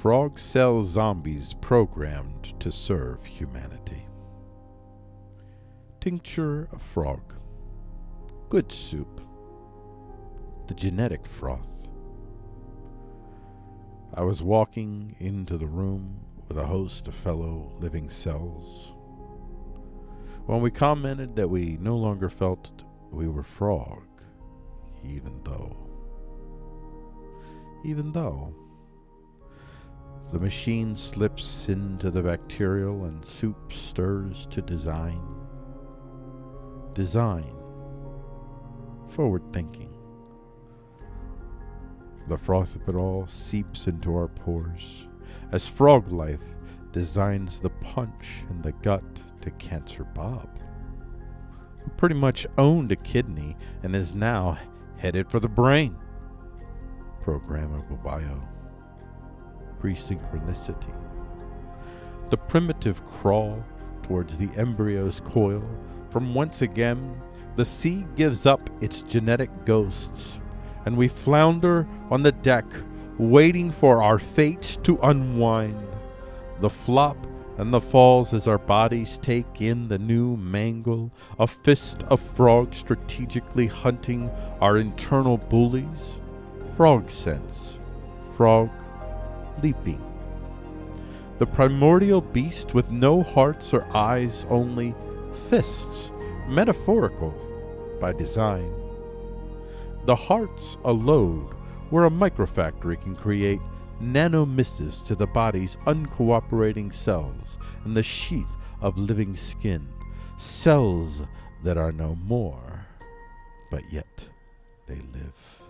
frog cell zombies programmed to serve humanity. Tincture of frog. Good soup. The genetic froth. I was walking into the room with a host of fellow living cells when we commented that we no longer felt we were frog, even though, even though, the machine slips into the bacterial and soup stirs to design. Design. Forward thinking. The froth of it all seeps into our pores as frog life designs the punch in the gut to Cancer Bob, who pretty much owned a kidney and is now headed for the brain. Programmable bio. Presynchronicity. The primitive crawl towards the embryo's coil, from whence again the sea gives up its genetic ghosts, and we flounder on the deck, waiting for our fates to unwind. The flop and the falls as our bodies take in the new mangle, a fist of frog strategically hunting our internal bullies. Frog sense, frog leaping. The primordial beast with no hearts or eyes, only fists, metaphorical by design. The hearts a load where a microfactory can create nanomissives to the body's uncooperating cells in the sheath of living skin, cells that are no more, but yet they live.